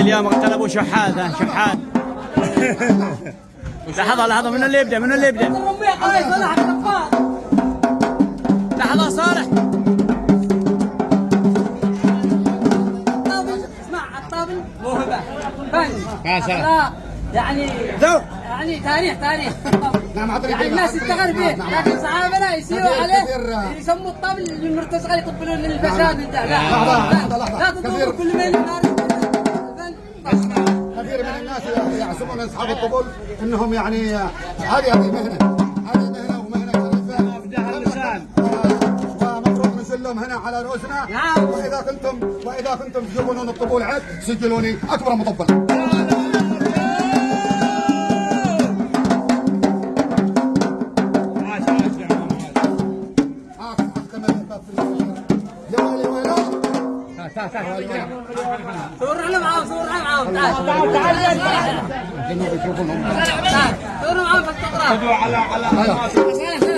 اليوم اغتنبوا شحات ها شحات لحظة لحظة من اللي يبدأ؟ من اللي يبدأ؟ لحظة صالح. الطابل اسمع الطابل موهبة. فن يعني ذوق. يعني تاريخ تاريخ. نعم، يعني الناس تفتخر. فيه نعم. لكن صحابنا يسيروا عليه يسموا الطابل للمرتزقة يقبلون ده لا لا. لا كثير- كل من الفن كثير من الناس يحسبون أصحاب الطبول إنهم يعني هذه هذه مهنة هذه مهنة ومهنة شريفه اللسان. ننزل لهم هنا على رؤوسنا. نعم. وإذا كنتم وإذا كنتم تجيبون الطبول عد سجلوني أكبر مطبل. الله. يا عم. يا ويلي ويلي تعال تعال. تعال صورنا معاهم صورنا معاهم تعال تعال تعال تعال صورنا معاهم في